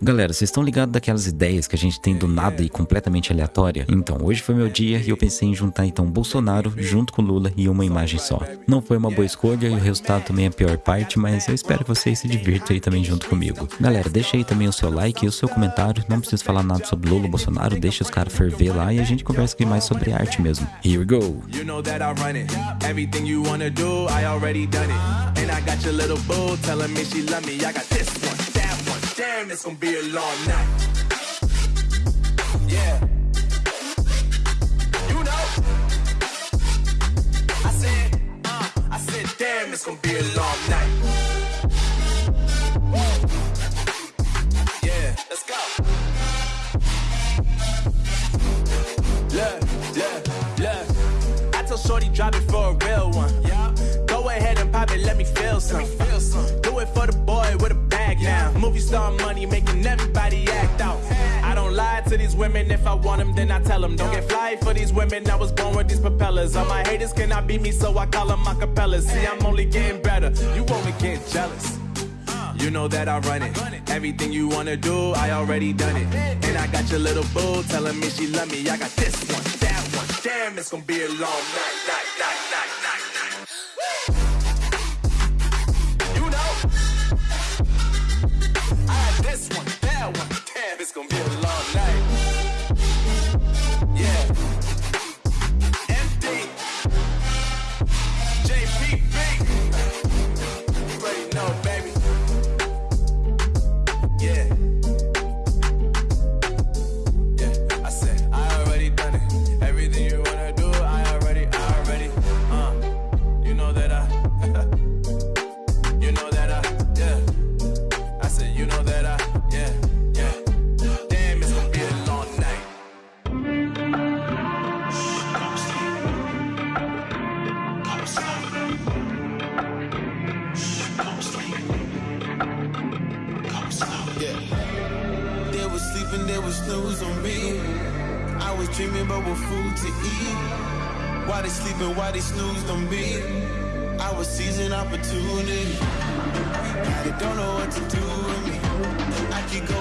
Galera, vocês estão ligados daquelas ideias que a gente tem do nada e completamente aleatória? Então, hoje foi meu dia e eu pensei em juntar então Bolsonaro junto com Lula em uma imagem só. Não foi uma boa escolha e o resultado também é a pior parte, mas eu espero que vocês se divirtam aí também junto comigo. Galera, deixa aí também o seu like e o seu comentário. Não precisa falar nada sobre Lula, Bolsonaro, deixa os caras ferver lá e a gente conversa aqui mais sobre arte mesmo. Here we go! You know that I run it. Everything you wanna do, I already done it. And I got your little boo telling me she love me. I got this one. Damn, it's gonna be a long night. Yeah. You know. I said, uh, I said, damn, it's gonna be a long night. Yeah, let's go. Look, look, look. I told Shorty drop it for a real one. Yeah. Go ahead and pop it, let me feel some. Let me feel some. Now. Movie star money making everybody act out. I don't lie to these women. If I want them, then I tell them. Don't get fly for these women. I was born with these propellers. All my haters cannot beat me, so I call them acapellas. See, I'm only getting better. You only get jealous. You know that I run it. Everything you wanna do, I already done it. And I got your little boo telling me she love me. I got this one, that one. Damn, it's gonna be a long night, night, night, night, night. it's gonna be a long night. Yeah. MD. JPB. There was snooze on me. I was dreaming about what food to eat. Why they sleeping, why they snoozed on me? I was seizing opportunity. They don't know what to do with me. I keep going